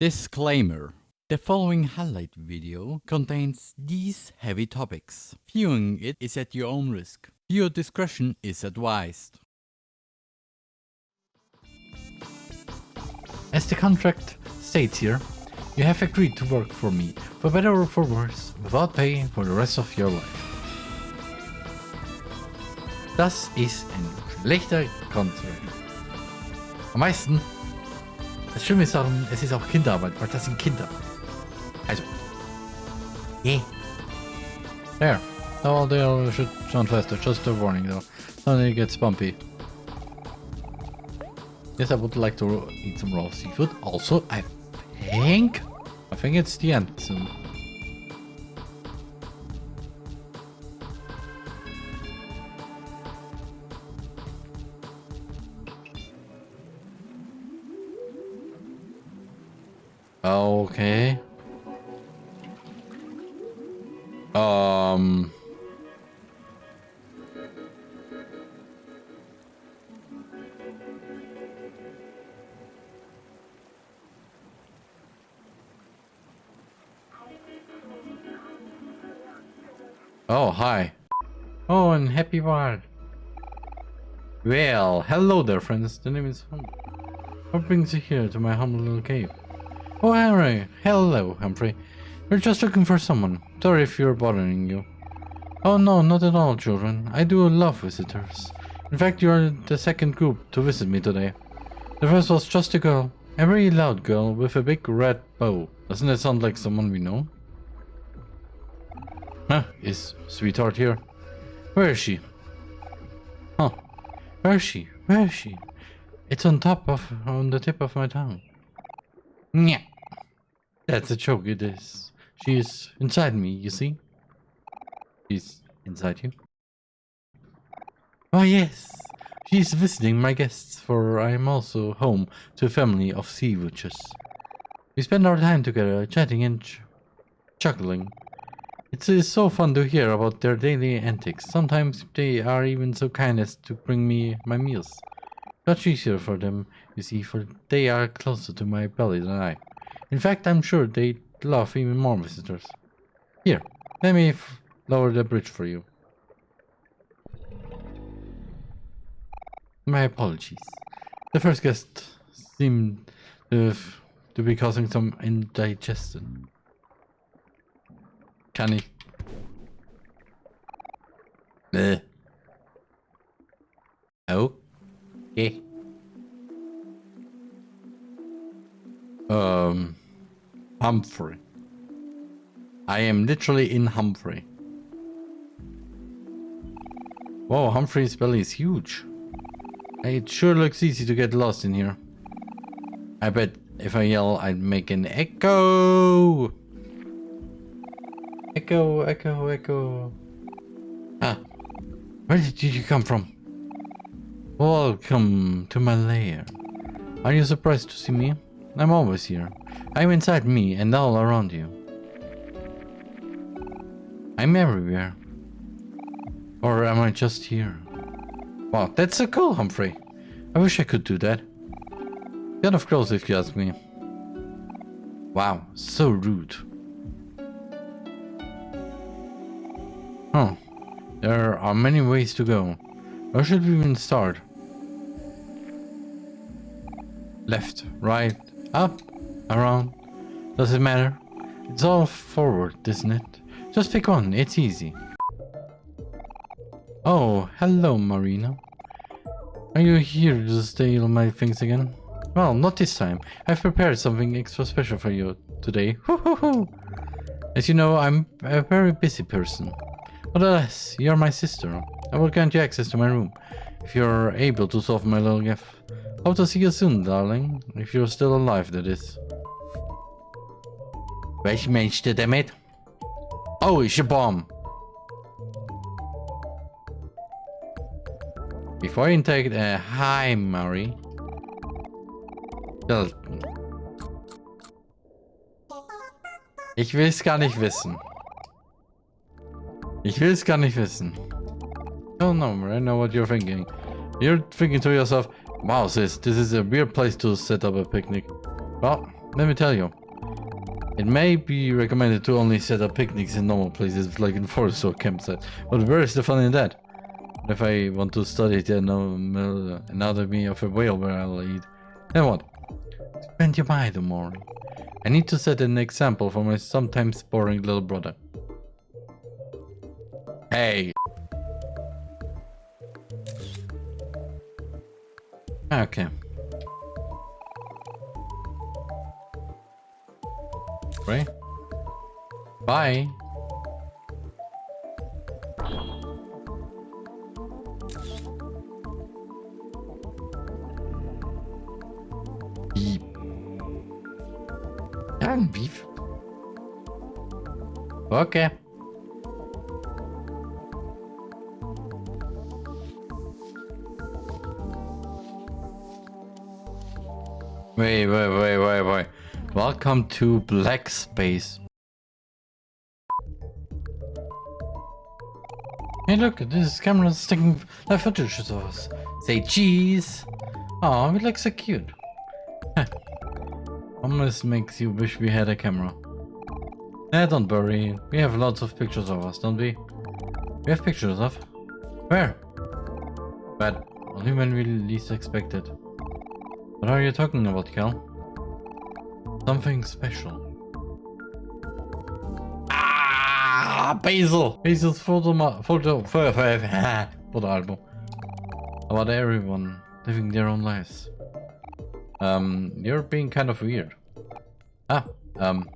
Disclaimer. The following highlight video contains these heavy topics. Viewing it is at your own risk. Your discretion is advised. As the contract states here, you have agreed to work for me, for better or for worse, without pay for the rest of your life. Das ist ein schlechter Contract. Am meisten, das Schlimme ist darum, es ist auch Kinderarbeit, weil das sind Kinder. Also. Yeah. There. Oh, they should sound faster. Just a warning though. Then it gets bumpy. Yes, I would like to eat some raw seafood. Also, I think... I think it's the end soon. Okay. Um... Oh, hi. Oh, and happy bar. Well, hello there, friends. The name is Humphrey. What brings you here to my humble little cave? Oh, Henry. Hello, Humphrey. We're just looking for someone. Sorry if you're bothering you. Oh, no, not at all, children. I do love visitors. In fact, you are the second group to visit me today. The first was just a girl. A very loud girl with a big red bow. Doesn't that sound like someone we know? Huh, is sweetheart here? Where is she? Huh, where is she? Where is she? It's on top of, on the tip of my tongue. Yeah, that's a joke it is. She is inside me, you see? She's inside you? Oh yes, she's visiting my guests, for I am also home to a family of sea witches. We spend our time together, chatting and ch chuckling. It is so fun to hear about their daily antics. Sometimes they are even so kind as to bring me my meals. Much easier for them, you see, for they are closer to my belly than I. In fact, I'm sure they'd love even more visitors. Here, let me lower the bridge for you. My apologies. The first guest seemed to, to be causing some indigestion. Kann ich. Äh. Okay. Um, Humphrey. I am literally in Humphrey. Whoa, Humphrey's belly is huge. It sure looks easy to get lost in here. I bet if I yell, I'd make an echo. Echo, echo, echo. Ah, where did you come from? Welcome to my lair. Are you surprised to see me? I'm always here. I'm inside me and all around you. I'm everywhere. Or am I just here? Wow, that's so cool, Humphrey. I wish I could do that. Kind of close if you ask me. Wow, so rude. Huh. There are many ways to go. Where should we even start? Left, right, up, around. Does it matter? It's all forward, isn't it? Just pick one, it's easy. Oh, hello Marina. Are you here to steal my things again? Well, not this time. I've prepared something extra special for you today. As you know, I'm a very busy person. But alas, you're my sister. I will grant you access to my room, if you're able to solve my little gift. Hope to see you soon, darling. If you're still alive, that is. Welch Mensch, der damit? Oh, it's a bomb. Before you take the uh, hi, Mary. Ich will es gar nicht wissen. Ich will es gar nicht wissen. Oh no, I know what you're thinking. You're thinking to yourself, wow sis, this is a weird place to set up a picnic. Well, let me tell you. It may be recommended to only set up picnics in normal places like in forest or campsites, uh, but where is the fun in that? If I want to study uh, the anatomy of a whale where I'll eat, then what? Spend your mind tomorrow. I need to set an example for my sometimes boring little brother. Hey! Ah, okay. Right? Bye. Beep. Beef. Okay. Wait, wait, wait, wait, wait. Welcome to Black Space. Hey look, this camera is taking live footage of us. Say cheese. Oh, we look so cute. Almost makes you wish we had a camera. Eh, don't worry. We have lots of pictures of us, don't we? We have pictures of? Where? But only when we least expect it. What are you talking about, Cal? Something special. Ah, Basil! Basil's photo, photo, photo album. About everyone living their own lives. Um, you're being kind of weird. Ah, um,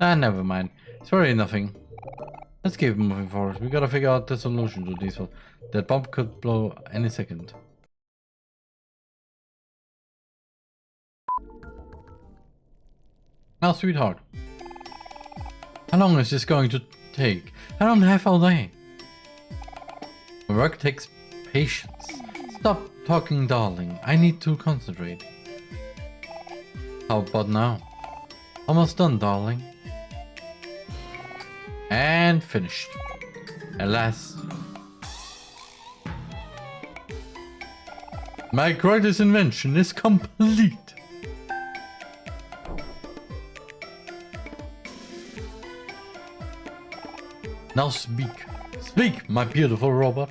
ah, never mind. It's really nothing. Let's keep moving forward. We gotta figure out the solution to this one. That bomb could blow any second. Now, sweetheart. How long is this going to take? I don't have all day. Work takes patience. Stop talking, darling. I need to concentrate. How about now? Almost done, darling. And finished. Alas. My greatest invention is complete. Now speak. Speak, my beautiful robot.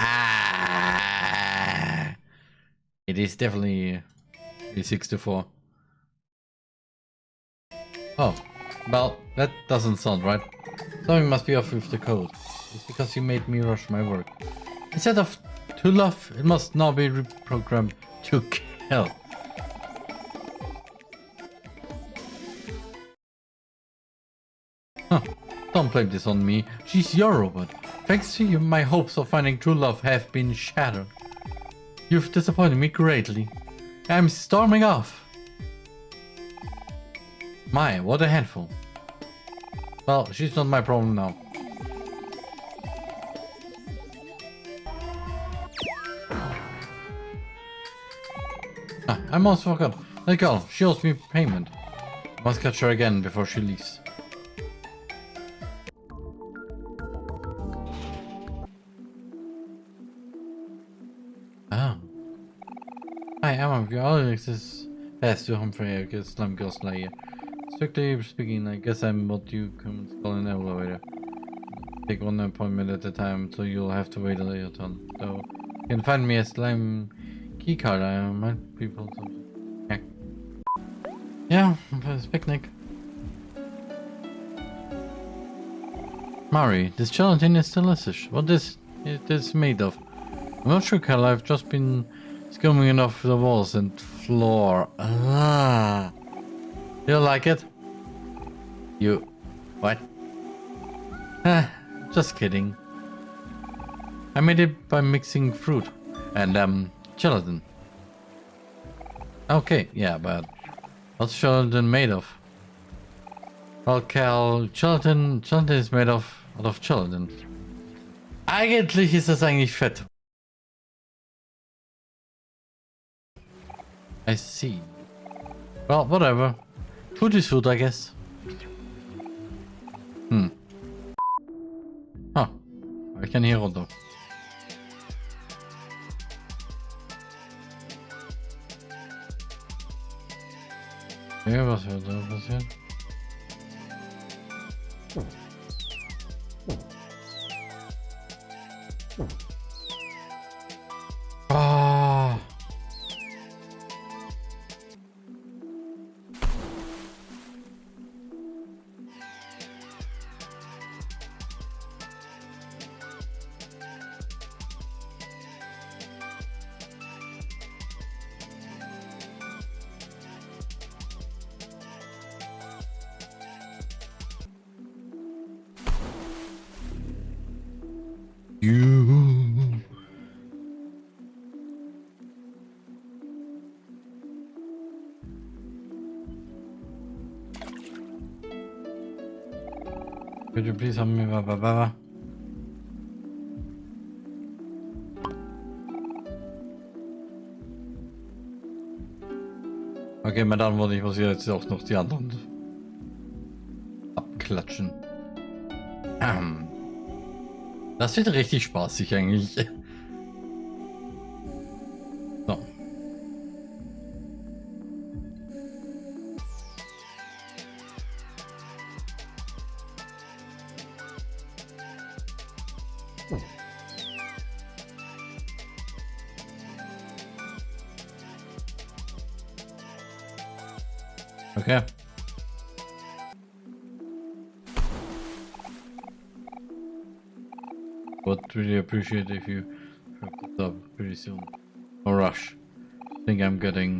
Ah, it is definitely a 64. Oh, well, that doesn't sound right. Something must be off with the code. It's because you made me rush my work. Instead of to love, it must now be reprogrammed to kill. Huh. Don't blame this on me. She's your robot. Thanks to you, my hopes of finding true love have been shattered. You've disappointed me greatly. I'm storming off. My, what a handful. Well, she's not my problem now. Ah, I almost forgot. That girl, she owes me payment. I Must catch her again before she leaves. Ah. Hi, I'm of your Alex is fast to Humphrey, I guess Slum Girl Slayer. Strictly speaking, I guess I'm what you can call an elevator. Take one appointment at a time, so you'll have to wait a little turn. So, you can find me a slime keycard, I might be able to... Yeah, yeah it's picnic. Mari, this gelatin is delicious. What is it is made of? I'm not sure, Cal. I've just been skimming it off the walls and floor. Ah. You like it? You... What? Ah, just kidding. I made it by mixing fruit and, um, gelatin. Okay, yeah, but what's gelatin made of? Well, Cal, gelatin, gelatin is made of, out of gelatin. Eigentlich ist das eigentlich Fett. I see. Well, whatever. Food is food, I guess. Hmm. Huh. I can hear Otto. Okay, was wird da passieren? Please help me, Baba Baba? Okay, meine Damen und ich muss jetzt auch noch die anderen abklatschen. Ähm. Das wird richtig spaßig eigentlich. Appreciate if you up pretty soon. No rush. I think I'm getting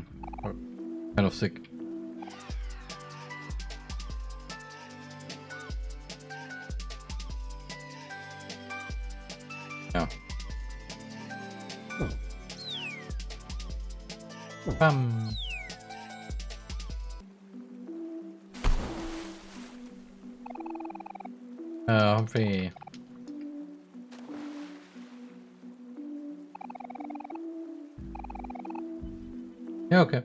Yeah, okay.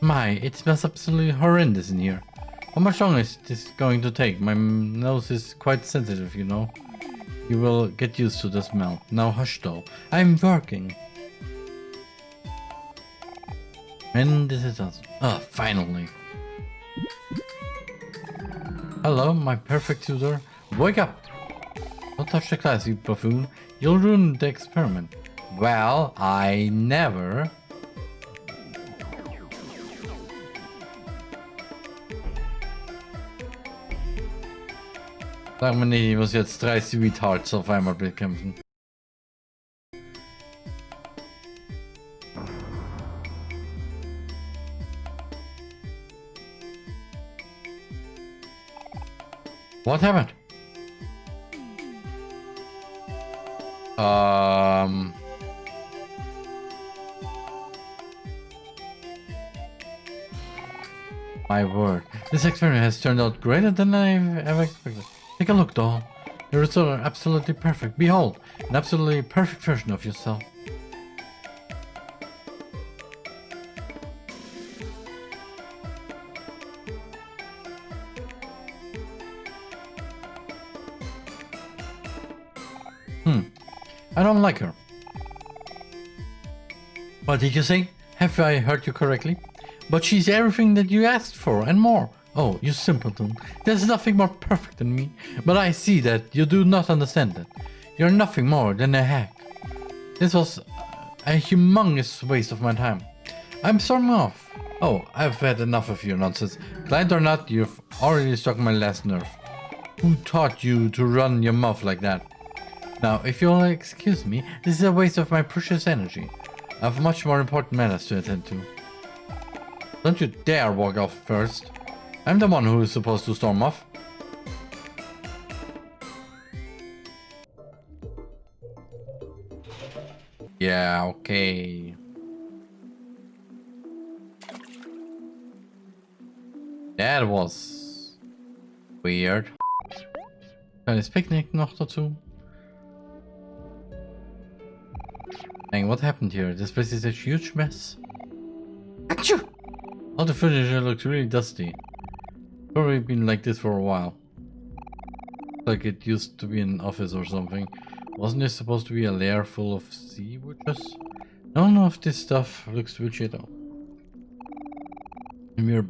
My, it smells absolutely horrendous in here. How much longer is this going to take? My nose is quite sensitive, you know. You will get used to the smell. Now hush though. I'm working. And this is us. Ah, finally. Hello, my perfect tutor. Wake up! Don't touch the class, you buffoon. You'll ruin the experiment. Well, I never. Sag mir nicht, ich muss jetzt drei Sweethearts auf einmal bekämpfen. What happened? Um. My word, this experiment has turned out greater than I've ever expected. Take a look, doll. The results are absolutely perfect. Behold, an absolutely perfect version of yourself. Don't like her. What did you say? Have I heard you correctly? But she's everything that you asked for and more. Oh, you simpleton. There's nothing more perfect than me. But I see that you do not understand that. You're nothing more than a hack. This was a humongous waste of my time. I'm storming off. Oh, I've had enough of your nonsense. Client or not, you've already struck my last nerve. Who taught you to run your mouth like that? Now, if you'll excuse me, this is a waste of my precious energy. I have much more important matters to attend to. Don't you dare walk off first. I'm the one who is supposed to storm off. Yeah, okay. That was Weird. Kleines Picknick noch dazu. Dang, what happened here? This place is a huge mess. Achoo! All the furniture looks really dusty. Probably been like this for a while. Like it used to be an office or something. Wasn't this supposed to be a lair full of sea witches? None of this stuff looks witchy at all. We're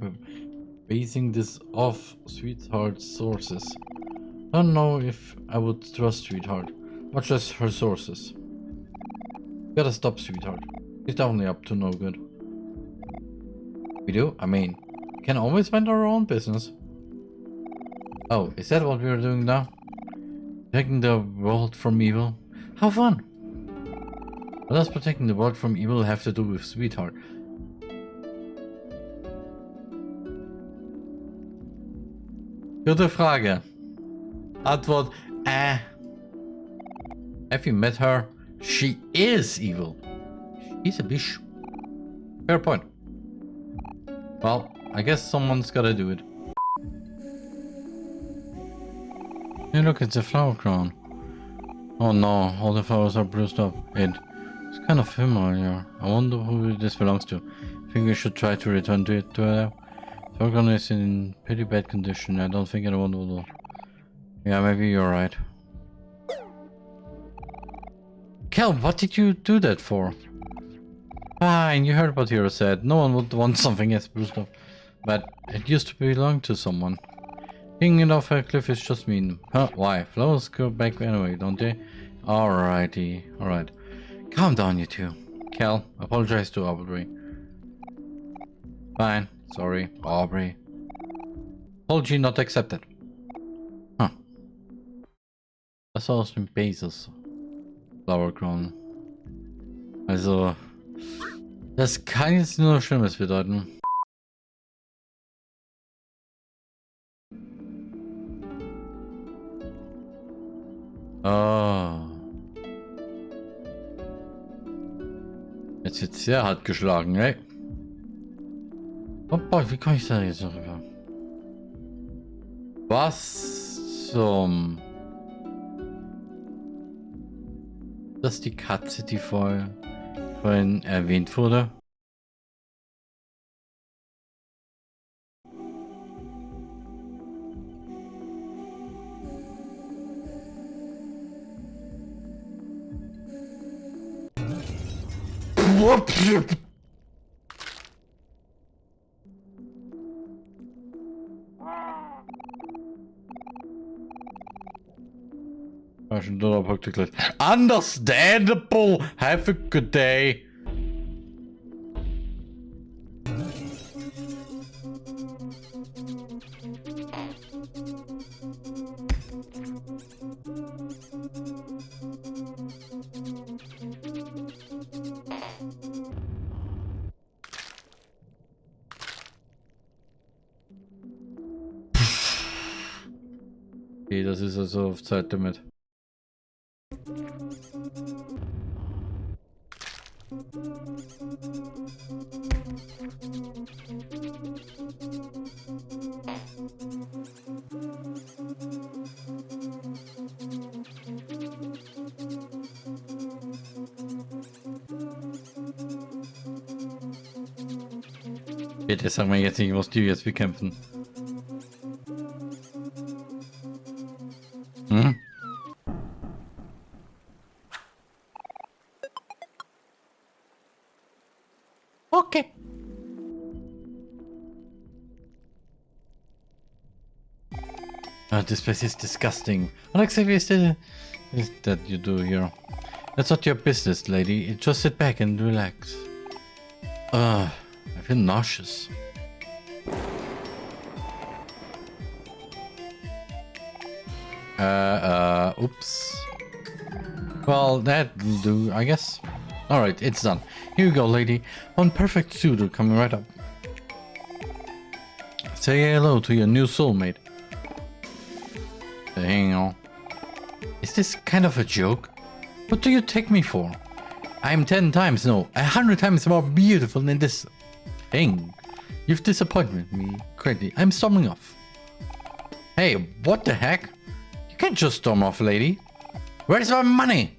basing this off Sweetheart's sources. I Don't know if I would trust Sweetheart, much less her sources. Gotta stop Sweetheart. She's definitely up to no good. We do? I mean, we can always mind our own business. Oh, is that what we're doing now? Protecting the world from evil? How fun! What does protecting the world from evil have to do with Sweetheart? Gute Frage. Antwort, äh. Have you met her? She is evil. She's a bitch. Fair point. Well, I guess someone's gotta do it. Hey look, it's a flower crown. Oh no, all the flowers are bruised up. It, it's kind of familiar. I wonder who this belongs to. I think we should try to return to it to uh, her. The organ is in pretty bad condition. I don't think anyone will. Yeah, maybe you're right. Kel, what did you do that for? Fine, you heard what Hero said. No one would want something as bruised up. But it used to belong to someone. Kicking it off a cliff is just mean. Huh, why? Flowers go back anyway, don't they? Alrighty, alright. Calm down, you two. Cal, apologize to Aubrey. Fine, sorry, Aubrey. Apology not accepted. Huh. Was aus dem Basis. Flower Crown. Also, das kann jetzt nur Schlimmes bedeuten. Oh. Jetzt wird sehr hart geschlagen, ey. Opa, wie komme ich da jetzt rüber? Was zum... Das ist die Katze, die vorher, vorhin erwähnt wurde. Understandable. Have a good day. Okay, das ist also auf Zeitlimit. Bitte sag mir jetzt nicht, die jetzt bekämpfen. Hm? Okay. Oh, this place is disgusting. What exactly is that, is that you do here? That's not your business, lady. Just sit back and relax. Ugh. Nauseous. Uh, uh, oops. Well, that'll do, I guess. Alright, it's done. Here you go, lady. One perfect suitor coming right up. Say hello to your new soulmate. Hang on. Is this kind of a joke? What do you take me for? I'm ten times, no, a hundred times more beautiful than this thing. You've disappointed me greatly. I'm storming off. Hey, what the heck? You can't just storm off, lady. Where's my money?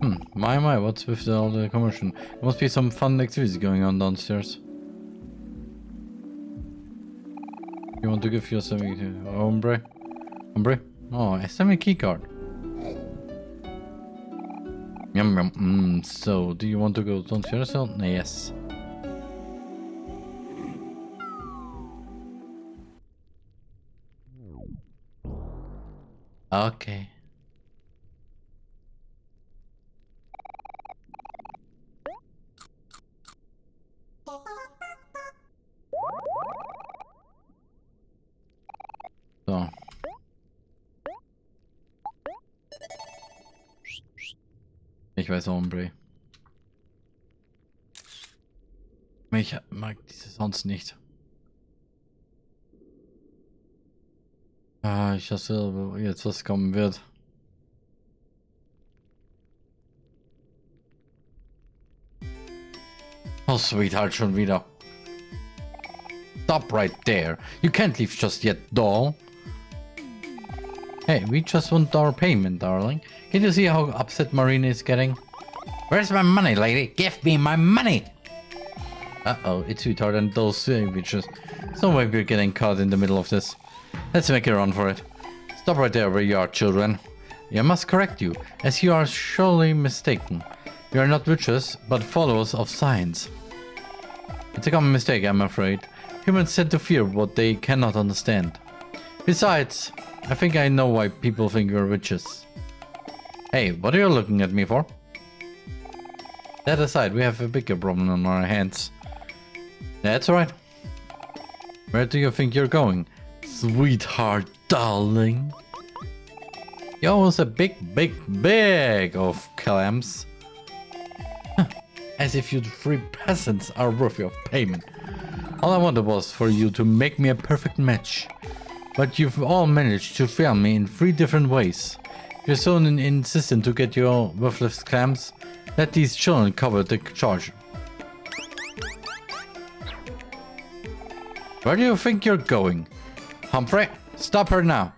Hmm, my my, what's with all the commotion? There must be some fun activities going on downstairs. You want to give yourself a hombre? Hombre? Oh, a key card. Yum yum. Mm, so, do you want to go downstairs? No, yes. Okay. Weiß Hombre. Ich mag diese sonst nicht. Ah, ich hasse jetzt, was kommen wird. Oh, sweetheart, schon wieder. Stop right there. You can't leave just yet, doll. Hey, we just want our payment, darling. Can you see how upset Marina is getting? Where's my money, lady? Give me my money! Uh-oh, it's sweetheart and those sandwiches. So maybe we're getting caught in the middle of this. Let's make a run for it. Stop right there where you are, children. I must correct you, as you are surely mistaken. You are not witches, but followers of science. It's a common mistake, I'm afraid. Humans tend to fear what they cannot understand. Besides, I think I know why people think we're witches. Hey, what are you looking at me for? That aside, we have a bigger problem on our hands. That's right. Where do you think you're going? Sweetheart, darling. You almost a big, big, big of clams. As if you three peasants are worthy of payment. All I wanted was for you to make me a perfect match. But you've all managed to fail me in three different ways. You're so insistent to get your worthless clams. Let these children cover the charge. Where do you think you're going? Humphrey, stop her now.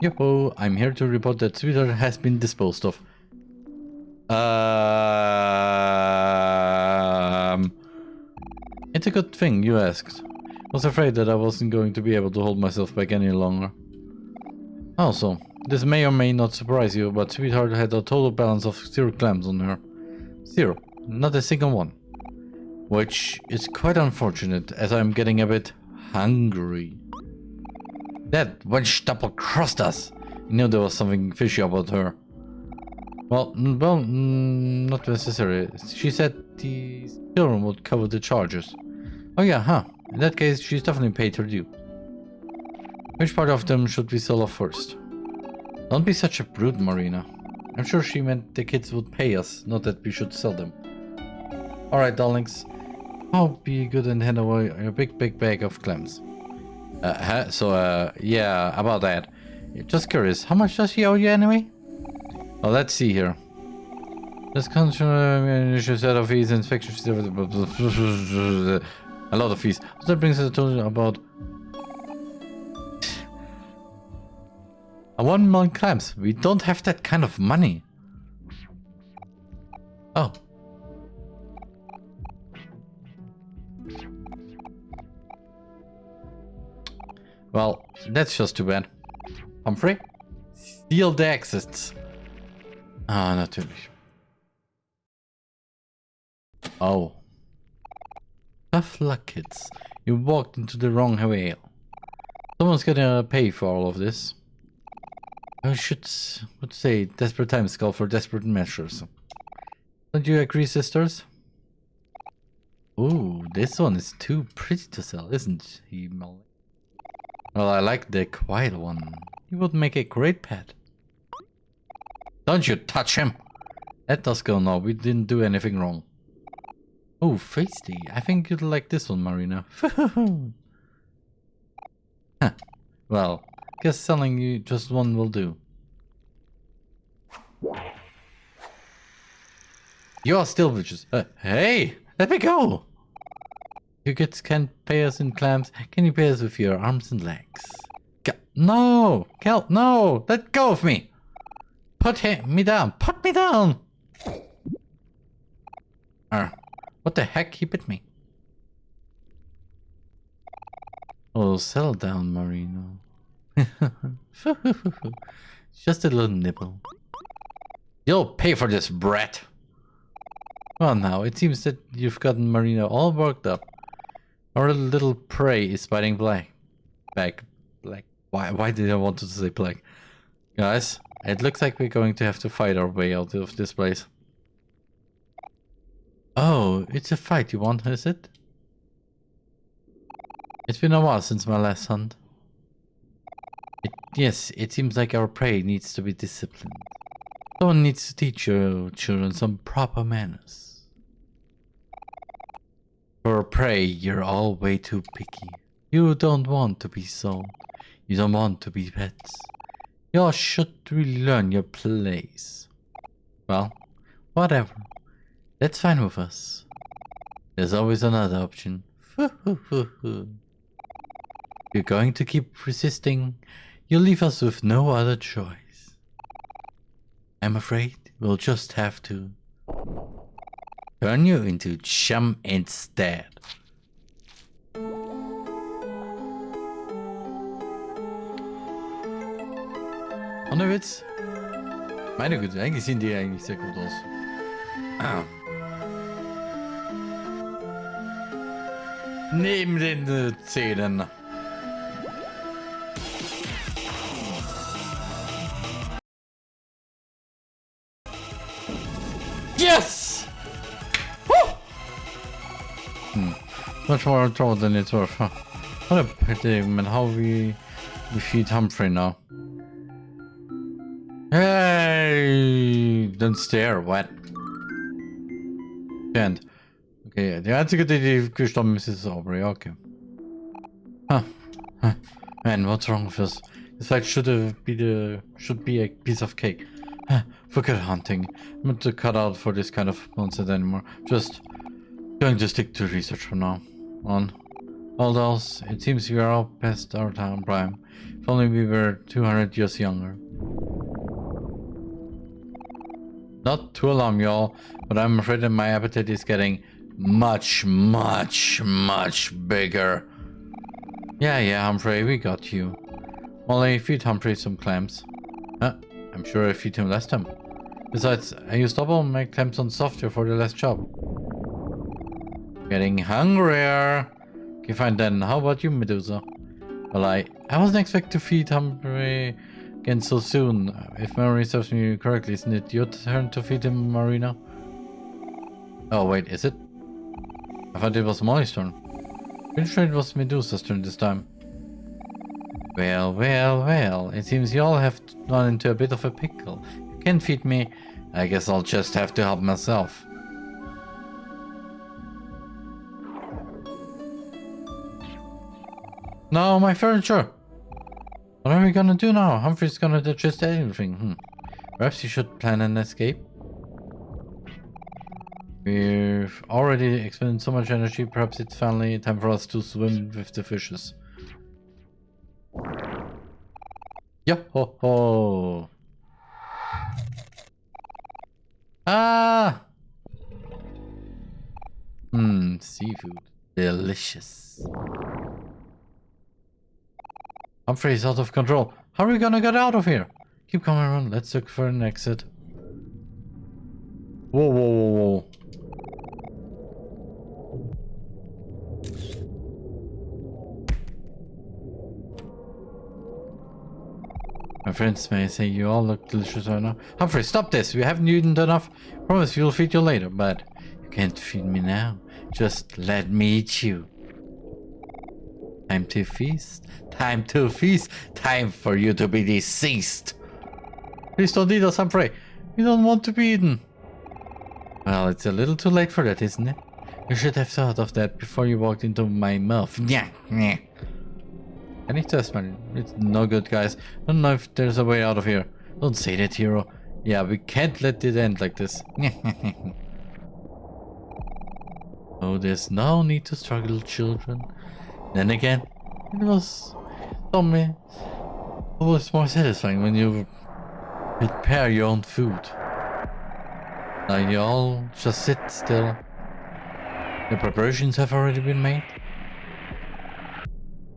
Yo, I'm here to report that Twitter has been disposed of. Um, it's a good thing you asked. Was afraid that I wasn't going to be able to hold myself back any longer. Also, this may or may not surprise you, but Sweetheart had a total balance of zero clams on her. Zero. Not a single one. Which is quite unfortunate, as I'm getting a bit hungry. That wench double-crossed us. You knew there was something fishy about her. Well, well, not necessarily. She said the children would cover the charges. Oh yeah, huh. In that case, she's definitely paid her due. Which part of them should we sell off first? Don't be such a brute, Marina. I'm sure she meant the kids would pay us, not that we should sell them. Alright, darlings. I'll be good and hand away a big, big bag of clams. Uh, so, uh, yeah, about that. Just curious, how much does she owe you anyway? Well, let's see here. This comes from initial set of fees, inspection a lot of fees. So that brings us to about a one million clams. We don't have that kind of money. Oh. Well, that's just too bad. Humphrey? Steal the exits. Ah, natürlich. Oh. Tough luck, kids. You walked into the wrong whale. Someone's gonna pay for all of this. I should would say desperate times call for desperate measures. Don't you agree, sisters? Ooh, this one is too pretty to sell, isn't he, Molly? Well, I like the quiet one. He would make a great pet. Don't you touch him! Let us go now, we didn't do anything wrong. Oh, feisty. I think you'd like this one, Marina. huh. Well, guess selling you just one will do. You're still vicious. Uh, hey, let me go. You get can't pay us in clams. Can you pay us with your arms and legs? No, Kel, no, let go of me. Put him, me down. Put me down. What the heck? He bit me. Oh, settle down, Marina. Just a little nibble. You'll pay for this, brat. Well now, it seems that you've gotten Marina all worked up. Our little prey is biting black. Black. Black. Why, why did I want to say black? Guys, it looks like we're going to have to fight our way out of this place. Oh, it's a fight you want, is it? It's been a while since my last hunt. It, yes, it seems like our prey needs to be disciplined. Someone needs to teach your children some proper manners. For prey, you're all way too picky. You don't want to be sold. You don't want to be pets. You all should really learn your place. Well, whatever. That's fine with us. There's always another option. You're going to keep resisting. You'll leave us with no other choice. I'm afraid we'll just have to turn you into chum instead. Witz. Meine Güte, eigentlich sehen die eigentlich sehr gut aus. Ah. Neben den äh, Zähnen. Yes! Woo! Hmm. Much more trouble than it's worth, huh? What a man, how we defeat Humphrey now. Hey! Don't stare, what? Can't. Okay, die einzige, die gestorben ist, ist Aubrey, okay. Huh. huh. Man, what's wrong with us? This fight should be the should be a piece of cake. Huh. Forget hunting. I'm not to cut out for this kind of nonsense anymore. Just going to stick to research for now. On. All else, it seems we are all past our time prime. If only we were 200 years younger. Not to alarm y'all, but I'm afraid that my appetite is getting much, much, much bigger. Yeah, yeah, Humphrey, we got you. Molly, feed Humphrey some clams. Huh? I'm sure I feed him last time. Besides, I used double my clams on software for the last job. Getting hungrier. Okay, fine then. How about you, Medusa? Well, I, I wasn't expecting to feed Humphrey again so soon. If memory serves me correctly, isn't it your turn to feed him, Marina? Oh, wait, is it? I thought it was Molly's turn. Pretty sure it was Medusa's turn this time. Well, well, well, it seems you all have run into a bit of a pickle. You can't feed me. I guess I'll just have to help myself. No, my furniture! What are we gonna do now? Humphrey's gonna digest everything. Hmm. Perhaps you should plan an escape? We've already expended so much energy, perhaps it's finally time for us to swim with the fishes. Yo ho ho! Ah! Mmm, seafood. Delicious. Humphrey's out of control. How are we gonna get out of here? Keep coming around. Let's look for an exit. Whoa, whoa, whoa, friends may say you all look delicious right now. Humphrey, stop this. We haven't eaten enough. Promise we'll feed you later, but you can't feed me now. Just let me eat you. Time to feast. Time to feast. Time for you to be deceased. Please don't eat us, Humphrey. We don't want to be eaten. Well, it's a little too late for that, isn't it? You should have thought of that before you walked into my mouth. Yeah, yeah. I need to smell. It's no good, guys. I don't know if there's a way out of here. Don't say that, hero. Yeah, we can't let it end like this. oh, there's no need to struggle, children. Then again, it was something always more satisfying when you prepare your own food. Now you all just sit still. The preparations have already been made.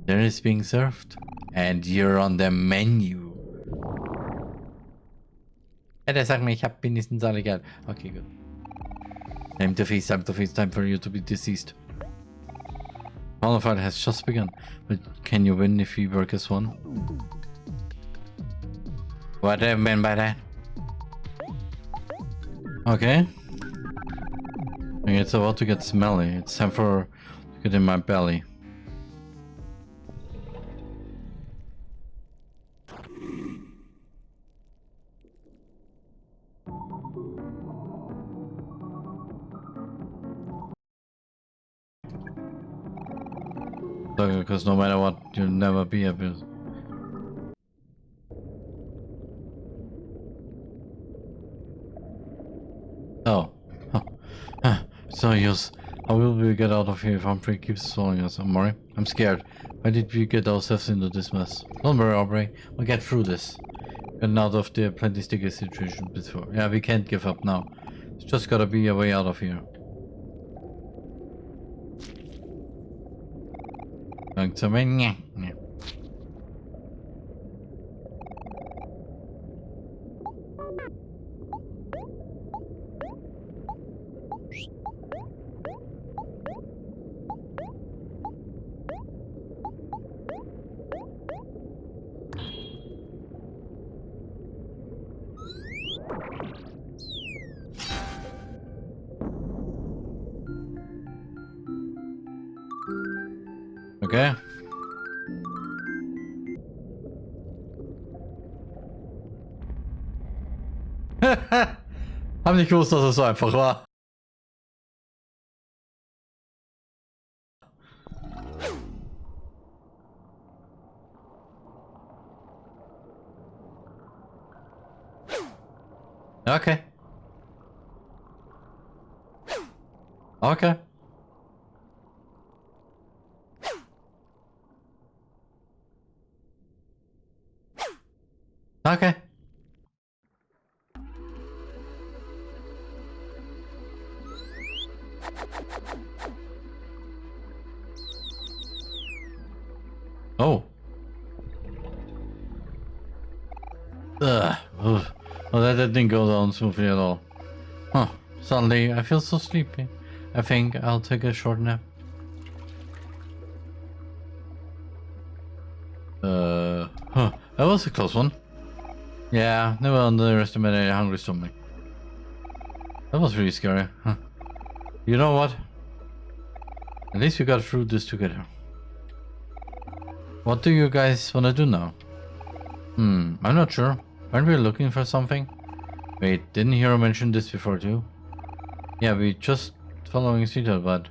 Dinner is being served. And you're on the menu. Ja, der sagt mir, ich hab wenigstens alle Geld. Okay, good. Time to feast, time to feast, time for you to be deceased. Qualified has just begun, but can you win if we work as one? What do I mean by that? Okay. It's about to get smelly. It's time for to get in my belly. Because no matter what, you'll never be able Oh. Huh. So use. How will we get out of here if Humphrey keeps following us? I'm worried. I'm scared. Why did we get ourselves into this mess? Don't worry, Aubrey. We'll get through this. Getting out of the plenty sticky situation before. Yeah, we can't give up now. It's just gotta be a way out of here. Going to Haben nicht gewusst, dass es so einfach war. Okay. Okay. Okay. That, that didn't go down smoothly at all. Huh. Suddenly, I feel so sleepy. I think I'll take a short nap. Uh, huh. That was a close one. Yeah, never underestimate a hungry stomach. That was really scary. Huh. You know what? At least we got through this together. What do you guys want to do now? Hmm, I'm not sure. Aren't we looking for something? Wait, didn't Hero mention this before too? Yeah, we just following Sita, but...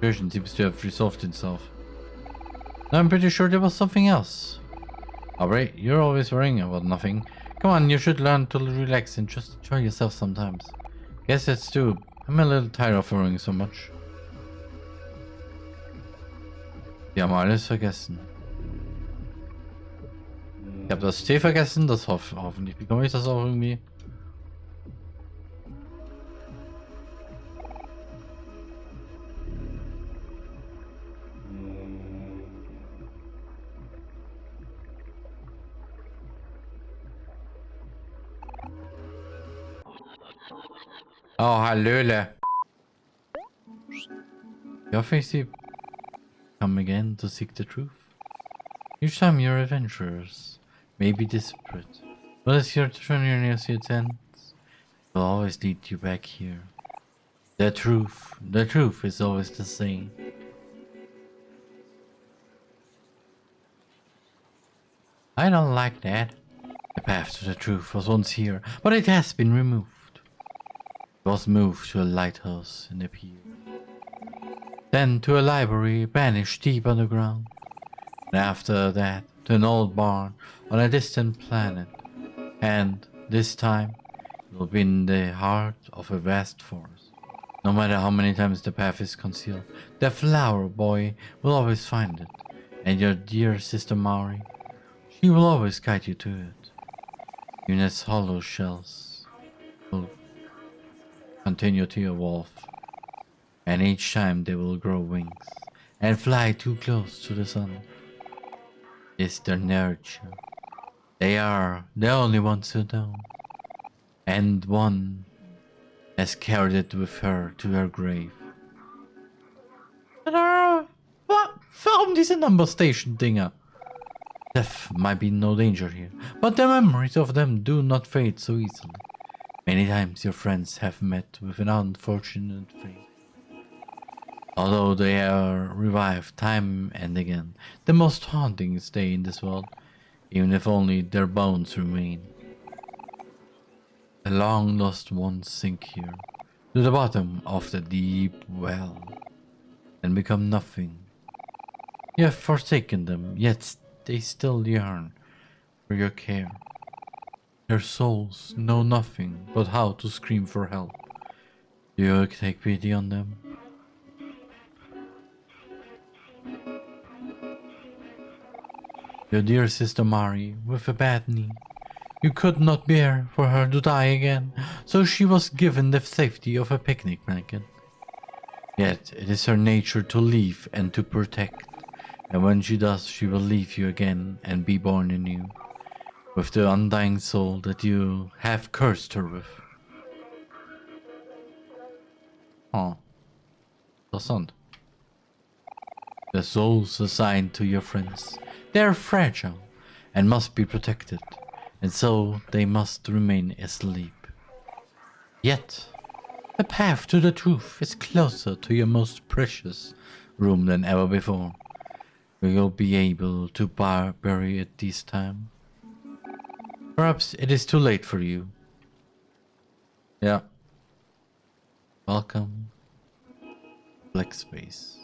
Version seems to have resolved itself. I'm pretty sure there was something else. Alright, you're always worrying about nothing. Come on, you should learn to relax and just enjoy yourself sometimes. Guess that's true. I'm a little tired of worrying so much. Wir haben alles vergessen. Ich habe das Tee vergessen, das hoff hoffentlich bekomme ich das auch irgendwie. Oh, Hallöle. Your face come again to seek the truth. Each time your adventurers may be desperate, but as your journey your ends, will always lead you back here. The truth, the truth is always the same. I don't like that. The path to the truth was once here, but it has been removed It was moved to a lighthouse in the pier. Then to a library banished deep underground. And after that to an old barn on a distant planet. And this time it will be in the heart of a vast forest. No matter how many times the path is concealed, the flower boy will always find it. And your dear sister Mari, she will always guide you to it. Even as hollow shells will continue to evolve. And each time they will grow wings and fly too close to the sun. Is their nurture. They are the only ones who know. And one has carried it with her to her grave. Uh, what? Waarom diese number station dinger? Uh. Death might be no danger here, but the memories of them do not fade so easily. Many times your friends have met with an unfortunate fate. Although they are revived time and again, the most haunting stay in this world, even if only their bones remain. The long lost ones sink here, to the bottom of the deep well, and become nothing. You have forsaken them, yet they still yearn for your care. Their souls know nothing but how to scream for help. Do you take pity on them? Your dear sister Mari, with a bad knee. You could not bear for her to die again, so she was given the safety of a picnic blanket. Yet it is her nature to leave and to protect, and when she does, she will leave you again and be born anew, with the undying soul that you have cursed her with. Oh, interessant. The souls assigned to your friends they are fragile and must be protected, and so they must remain asleep. Yet, the path to the truth is closer to your most precious room than ever before. We will be able to bar bury it this time? Perhaps it is too late for you. Yeah. Welcome. Black space.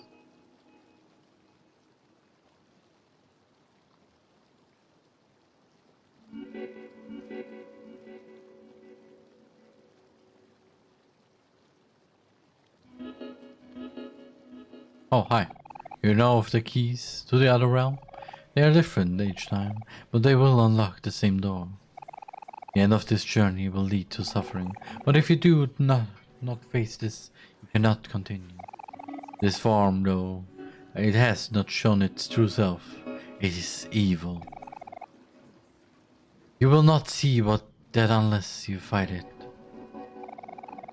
Oh, hi. You know of the keys to the other realm? They are different each time, but they will unlock the same door. The end of this journey will lead to suffering, but if you do not, not face this, you cannot continue. This form, though, it has not shown its true self. It is evil. You will not see what that unless you fight it.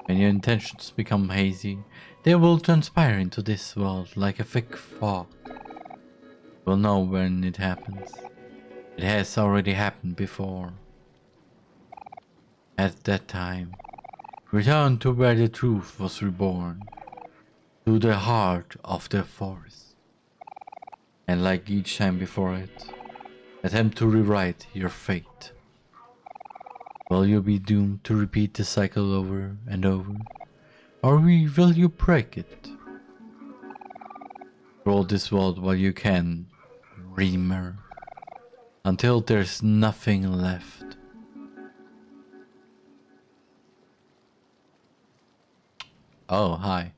When your intentions become hazy, they will transpire into this world like a thick fog. We'll know when it happens. It has already happened before. At that time, return to where the truth was reborn, to the heart of the forest. And like each time before it, attempt to rewrite your fate. Will you be doomed to repeat the cycle over and over? Or we will you break it? Roll this world while you can, Reamer. Until there's nothing left. Oh, hi.